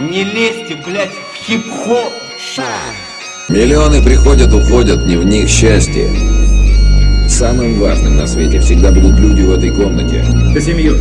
Не лезьте, блядь, в хип-хоп! Миллионы приходят, уходят, не в них счастье. Самым важным на свете всегда будут люди в этой комнате. За семью.